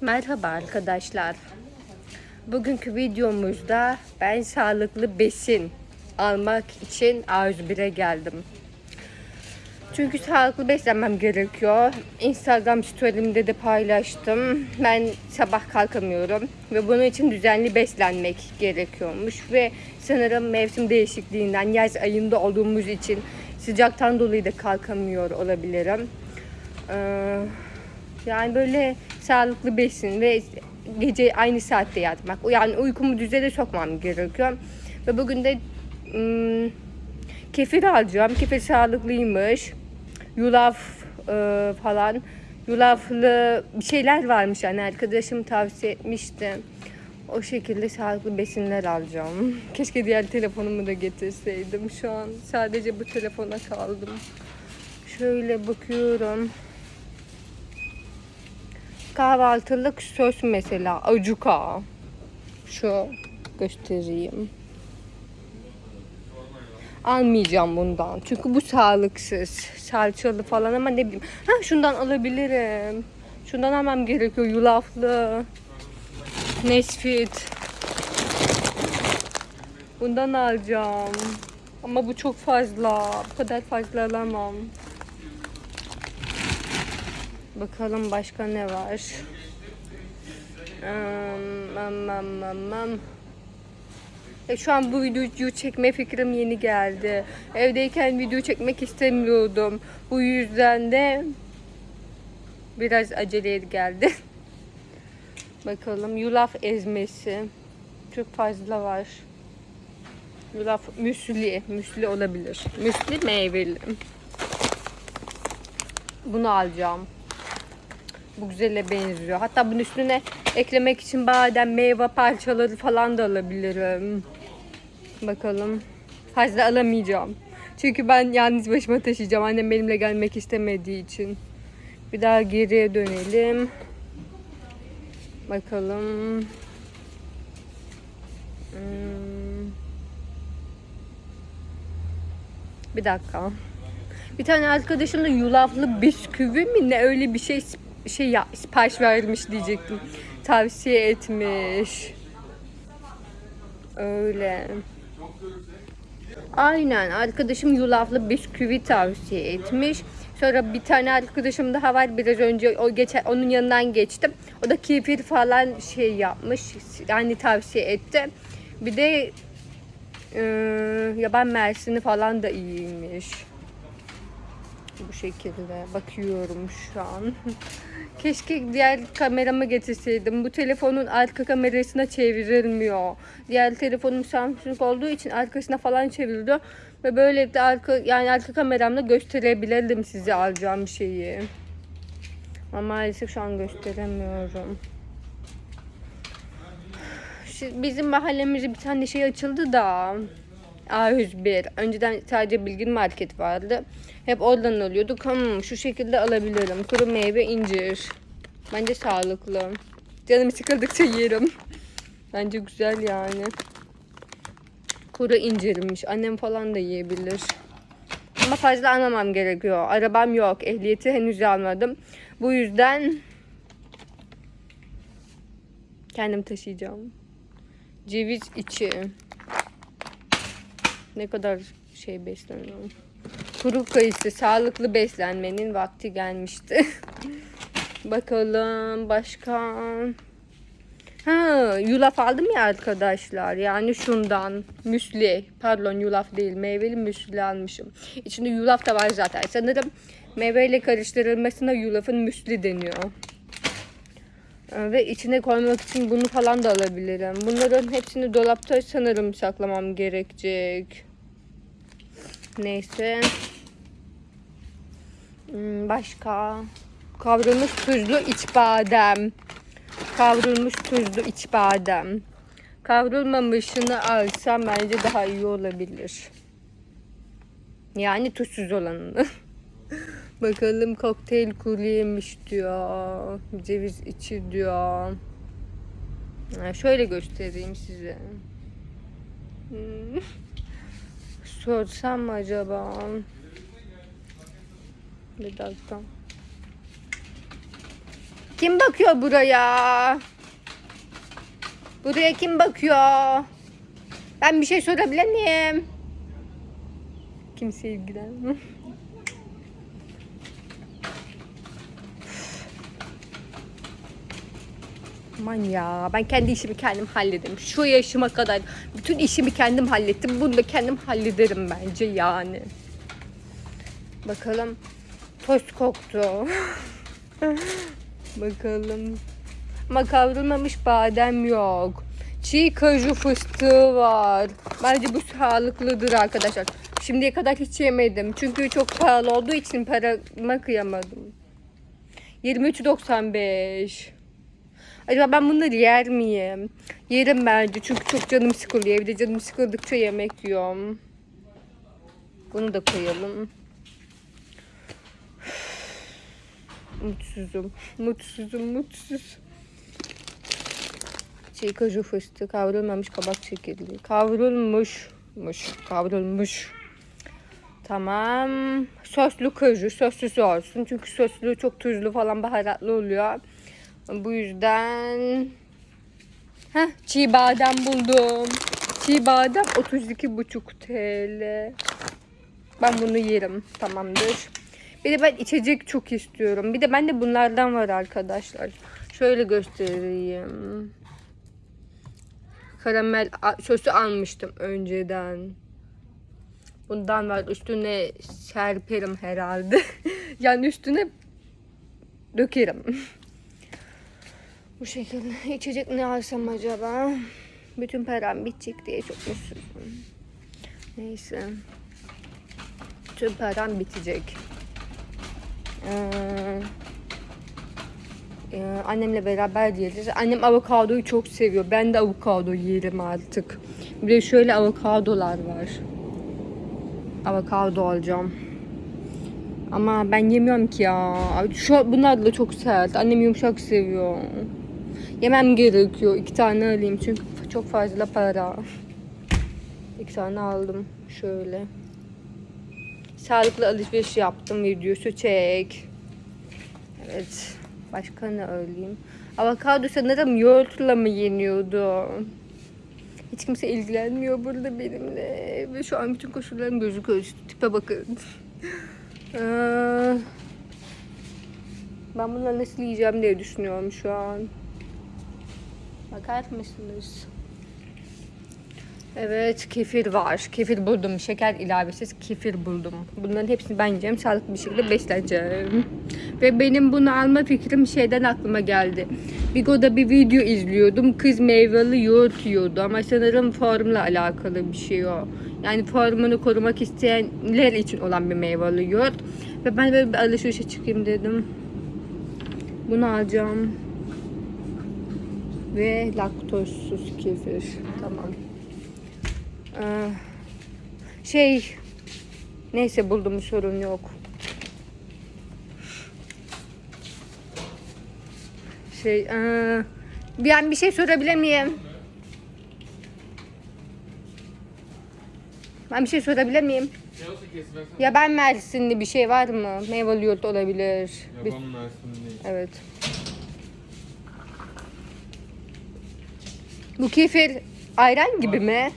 Merhaba arkadaşlar. Bugünkü videomuzda ben sağlıklı besin almak için A101'e geldim. Çünkü sağlıklı beslenmem gerekiyor. Instagram story'imde de paylaştım. Ben sabah kalkamıyorum ve bunun için düzenli beslenmek gerekiyormuş ve sanırım mevsim değişikliğinden yaz ayında olduğumuz için sıcaktan dolayı da kalkamıyor olabilirim. Ee, yani böyle sağlıklı besin ve gece aynı saatte yatmak. Yani uykumu düzene sokmam gerekiyor. Ve bugün de ım, kefir alacağım. Kefir sağlıklıymış. Yulaf e, falan. Yulaflı bir şeyler varmış yani arkadaşım tavsiye etmişti. O şekilde sağlıklı besinler alacağım. Keşke diğer telefonumu da getirseydim. Şu an sadece bu telefona kaldım. Şöyle bakıyorum. Kahvaltılık sos mesela acuka. Şu göstereyim. Almayacağım bundan. Çünkü bu sağlıksız. Salçalı falan ama ne bileyim. Ha şundan alabilirim. Şundan almam gerekiyor. Yulaflı. Nesfit. Bundan alacağım. Ama bu çok fazla. Bu kadar fazla alamam. Bakalım başka ne var. Um, am, am, am. E, şu an bu videoyu çekme fikrim yeni geldi. Evdeyken video çekmek istemiyordum. Bu yüzden de biraz aceleye geldi. Bakalım yulaf ezmesi. Çok fazla var. Yulaf müsli. Müsli olabilir. Müsli meyveli. Bunu alacağım. Bu güzele benziyor. Hatta bunun üstüne eklemek için badem, meyve parçaları falan da alabilirim. Bakalım. Fazla alamayacağım. Çünkü ben yalnız başıma taşıyacağım. Annem benimle gelmek istemediği için. Bir daha geriye dönelim. Bakalım. Hmm. Bir dakika. Bir tane arkadaşım da yulaflı bisküvi mi ne öyle bir şey şey ya sipariş vermiş diyecektim. Tavsiye etmiş. Öyle. Aynen arkadaşım yulaflı bisküvi tavsiye etmiş. Sonra bir tane arkadaşım daha var biraz önce o geçen onun yanından geçtim. O da kefir falan şey yapmış. Yani tavsiye etti. Bir de e, yaban mersini falan da iyiymiş. Bu şekilde bakıyorum şu an. Keşke diğer kameramı getirseydim. Bu telefonun arka kamerasına çevrilmiyor. Diğer telefonum Samsung olduğu için arkasına falan çeviriliyor. Ve böyle de arka yani arka kameramla gösterebilirdim size alacağım şeyi. Ama maalesef şu an gösteremiyorum. Bizim mahallemizde bir tane şey açıldı da. A101. Önceden sadece Bilgin Market vardı. Hep oradan alıyorduk. Hmm, şu şekilde alabilirim. Kuru meyve, incir. Bence sağlıklı. Canım sıkıldıkça yerim. Bence güzel yani. Kuru incirmiş. Annem falan da yiyebilir. Ama fazla almamam gerekiyor. Arabam yok. Ehliyeti henüz almadım. Bu yüzden kendim taşıyacağım. Ceviz içi. Ne kadar şey besleniyorum. Kuru kayısı sağlıklı beslenmenin vakti gelmişti. Bakalım başka. Ha, yulaf aldım ya arkadaşlar. Yani şundan müsli. Pardon yulaf değil. Meyveli müsli almışım. İçinde yulaf da var zaten. Sanırım meyveyle karıştırılmasına yulafın müsli deniyor. Ee, Ve içine koymak için bunu falan da alabilirim. Bunların hepsini dolapta sanırım saklamam gerekecek. Neyse. Hmm, Başka. Kavrulmuş tuzlu iç badem. Kavrulmuş tuzlu iç badem. Kavrulmamışını alsam bence daha iyi olabilir. Yani tuzsuz olanını. Bakalım kokteyl kuru diyor. Ceviz içi diyor. Ha, şöyle göstereyim size. Hmm. Sorsam mı acaba? Bir dakika. Kim bakıyor buraya? Buraya kim bakıyor? Ben bir şey sorabilir miyim? Kimse ilgilenmiyor. Aman ya ben kendi işimi kendim hallederim. Şu yaşıma kadar bütün işimi kendim hallettim. Bunu da kendim hallederim bence yani. Bakalım. Tost koktu. Bakalım. Ama kavrulmamış badem yok. Çiğ kaju fıstığı var. Bence bu sağlıklıdır arkadaşlar. Şimdiye kadar hiç yemedim. Çünkü çok pahalı olduğu için parama kıyamadım. 23.95 Acaba ben bunları yer miyim? Yerim bence çünkü çok canım sıkılıyor. Evde canım sıkıldıkça yemek yiyorum. Bunu da koyalım. Mutsuzum. Mutsuzum, mutsuz. Çiğ kaju fıstığı, kavrulmamış kabak çekirdeği. Kavrulmuşmuş, kavrulmuş. Tamam. Soslu kaju, soslusu olsun. Çünkü soslu çok tuzlu falan baharatlı oluyor. Bu yüzden Heh, çiğ badem buldum. Çiğ badem 32,5 TL. Ben bunu yerim. Tamamdır. Bir de ben içecek çok istiyorum. Bir de bende bunlardan var arkadaşlar. Şöyle göstereyim. Karamel sosu almıştım önceden. Bundan var. Üstüne serperim herhalde. yani üstüne dökerim. Bu şekilde içecek ne alsam acaba? Bütün param bitecek diye çok mutsuzum. Neyse. Bütün param bitecek. Ee, e, annemle beraber yeriz. Annem avokadoyu çok seviyor. Ben de avokado yerim artık. Bir de şöyle avokadolar var. Avokado alacağım. Ama ben yemiyorum ki ya. Şu bunlar da çok sert. Annem yumuşak seviyor. Yemem gerekiyor. İki tane alayım çünkü çok fazla para. İki tane aldım. Şöyle. Sağlıklı alışveriş yaptım videosu çek. Evet. Başka ne alayım? Avokado sanırım yoğurtla mı yeniyordu? Hiç kimse ilgilenmiyor burada benimle. Ve şu an bütün koşullarım gözüküyor. Şu tipe bakın. Ben bunları nasıl yiyeceğim diye düşünüyorum şu an. Bakar mısınız? Evet kefir var. Kefir buldum. Şeker ilavesiz kefir buldum. Bunların hepsini ben yiyeceğim. Sağlıklı bir şekilde besleneceğim. Ve benim bunu alma fikrim şeyden aklıma geldi. Bigo'da bir video izliyordum. Kız meyveli yoğurt yiyordu. Ama sanırım formla alakalı bir şey o. Yani formunu korumak isteyenler için olan bir meyveli yoğurt. Ve ben böyle bir alışverişe çıkayım dedim. Bunu alacağım. Ve laktozsuz kefir. Tamam. Ee, şey neyse buldum sorun yok. Şey ee, ben bir şey sorabilir miyim? Ben bir şey sorabilir miyim? Ya ben Mersinli bir şey var mı? Meyveli yoğurt olabilir. Yaban Mersin değil. Evet. Bu kefir ayran gibi mi?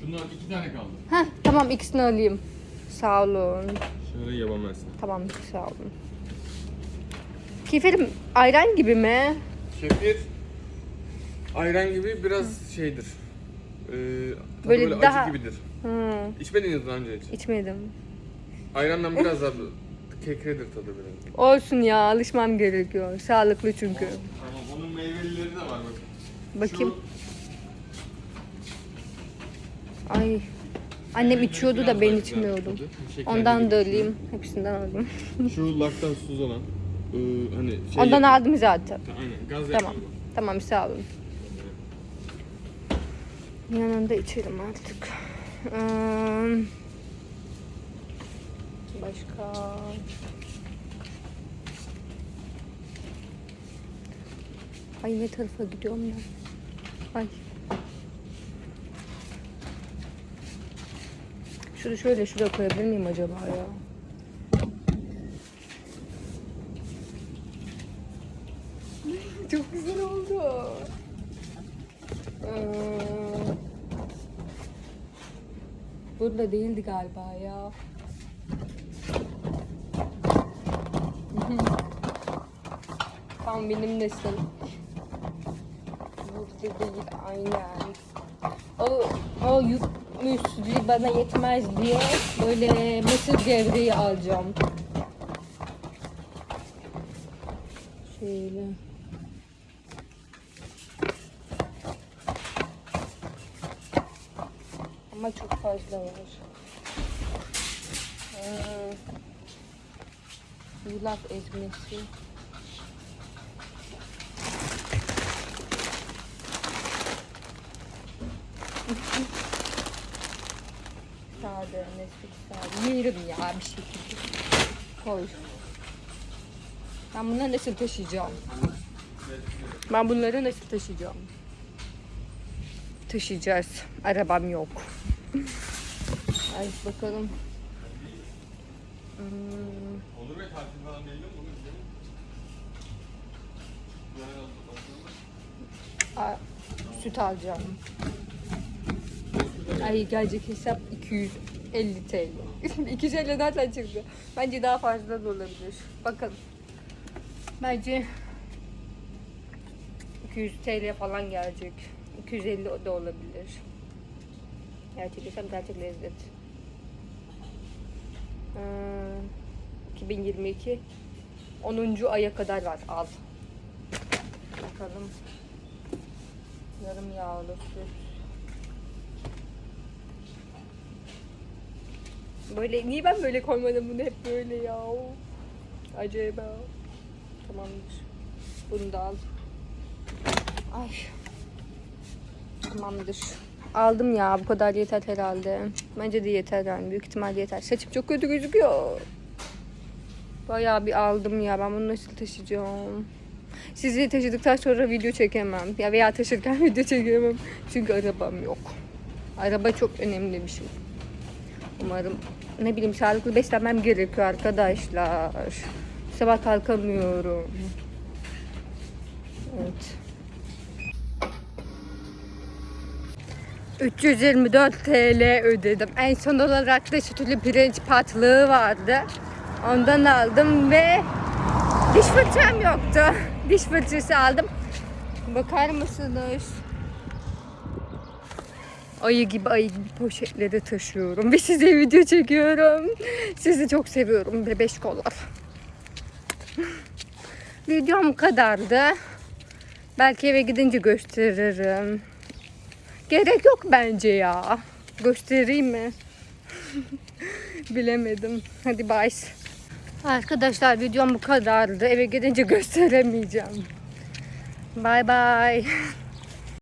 Şunlar iki tane kaldı. Heh, tamam ikisini alayım. Sağ olun. Şöyle yaban. Tamam sağ olun. Kefir ayran gibi mi? Kefir ayran gibi biraz şeydir. Ee, tadı Böyle böyle, daha- acı gibidir. Hı, İçmediniz daha önce hiç. içmedim. Ayrandan biraz daha kekredir tadı biraz. Olsun ya alışmam gerekiyor. Sağlıklı çünkü. Tamam onun meyvelileri de var bakın. Bakayım. Ay. Annem içiyordu da ben içmiyordum. Ondan da alayım. Hepsinden aldım. Şu laktozsuz olan. ee, hani şey Ondan aldım zaten. Aynen gaz Tamam. Tamam sağ olun. Yanında içerim artık. Ee, başka. Ay ne tarafa gidiyorum ben? Ay. Şunu şöyle şuraya koyabilir miyim acaba ya? güzel oldu. Ee, burada değildi galiba ya. Tam benim nesil. Burada değil aynen. O, o yük müsli bana yetmez diye böyle mısır gevreği alacağım. Şöyle. Ama çok fazla var. Ee, yulaf ezmesi. Sade, neslik sade. Yerim ya bir şekilde. Koy. Ben bunları nasıl taşıyacağım? Ben bunları nasıl taşıyacağım? Taşıyacağız. Arabam yok. Ay bakalım. Hmm, Olur ve tatil falan izleyelim. a- süt alacağım. Ay gelecek hesap 250 TL. 250 nereden çıktı? Bence daha fazla da olabilir. Bakalım. Bence 200 TL falan gelecek. 250 de olabilir. Gerçek hesap gerçek lezzet. Ee, 2022 10. aya kadar var. Al. Bakalım. Yarım yağlı süt. Böyle niye ben böyle koymadım bunu hep böyle ya? Acaba. Tamamdır. Bunu da al. Ay. Tamamdır. Aldım ya bu kadar yeter herhalde. Bence de yeter yani büyük ihtimalle yeter. Saçım çok kötü gözüküyor. Bayağı bir aldım ya ben bunu nasıl taşıyacağım? Sizi taşıdıktan sonra video çekemem. Ya veya taşırken video çekemem. Çünkü arabam yok. Araba çok önemli bir şey. Umarım ne bileyim sağlıklı beslenmem gerekiyor arkadaşlar. Sabah kalkamıyorum. Evet. 324 TL ödedim. En son olarak da sütlü pirinç patlığı vardı. Ondan aldım ve diş fırçam yoktu. Diş fırçası aldım. Bakar mısınız? Ayı gibi ayı gibi poşetleri taşıyorum ve size video çekiyorum. Sizi çok seviyorum bebeş kollar. Videom kadardı. Belki eve gidince gösteririm. Gerek yok bence ya. Göstereyim mi? Bilemedim. Hadi bye. Arkadaşlar videom bu kadardı. Eve gidince gösteremeyeceğim. Bye bye.